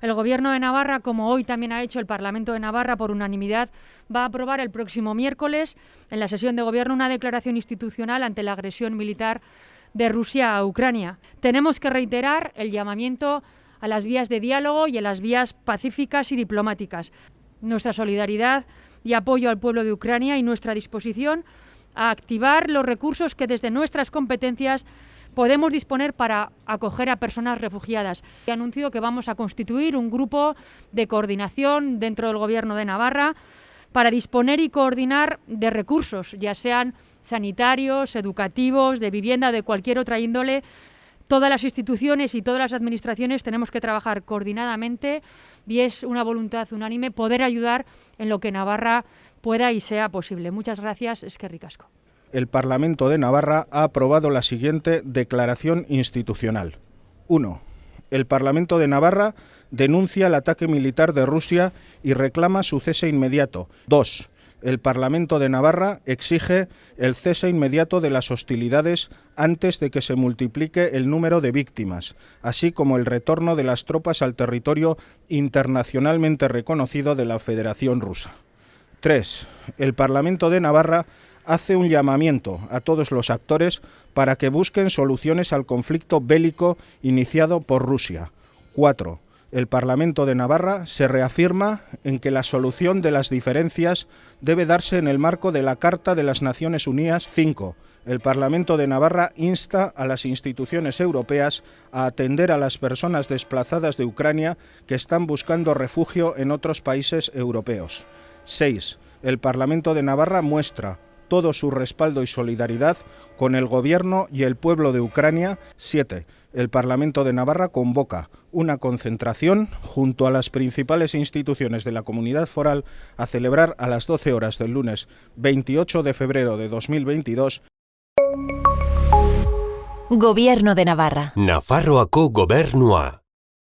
El Gobierno de Navarra, como hoy también ha hecho el Parlamento de Navarra por unanimidad, va a aprobar el próximo miércoles en la sesión de Gobierno una declaración institucional ante la agresión militar de Rusia a Ucrania. Tenemos que reiterar el llamamiento a las vías de diálogo y a las vías pacíficas y diplomáticas. Nuestra solidaridad y apoyo al pueblo de Ucrania y nuestra disposición a activar los recursos que desde nuestras competencias podemos disponer para acoger a personas refugiadas. He anuncio que vamos a constituir un grupo de coordinación dentro del Gobierno de Navarra para disponer y coordinar de recursos, ya sean sanitarios, educativos, de vivienda, de cualquier otra índole. Todas las instituciones y todas las administraciones tenemos que trabajar coordinadamente y es una voluntad unánime poder ayudar en lo que Navarra pueda y sea posible. Muchas gracias, es que ricasco el Parlamento de Navarra ha aprobado la siguiente declaración institucional. 1. El Parlamento de Navarra denuncia el ataque militar de Rusia y reclama su cese inmediato. 2. El Parlamento de Navarra exige el cese inmediato de las hostilidades antes de que se multiplique el número de víctimas, así como el retorno de las tropas al territorio internacionalmente reconocido de la Federación Rusa. 3. El Parlamento de Navarra hace un llamamiento a todos los actores para que busquen soluciones al conflicto bélico iniciado por Rusia. 4. El Parlamento de Navarra se reafirma en que la solución de las diferencias debe darse en el marco de la Carta de las Naciones Unidas 5. El Parlamento de Navarra insta a las instituciones europeas a atender a las personas desplazadas de Ucrania que están buscando refugio en otros países europeos. 6. El Parlamento de Navarra muestra todo su respaldo y solidaridad con el Gobierno y el pueblo de Ucrania. 7. El Parlamento de Navarra convoca una concentración junto a las principales instituciones de la comunidad foral a celebrar a las 12 horas del lunes 28 de febrero de 2022. Gobierno de Navarra. Nafarroako gobernua.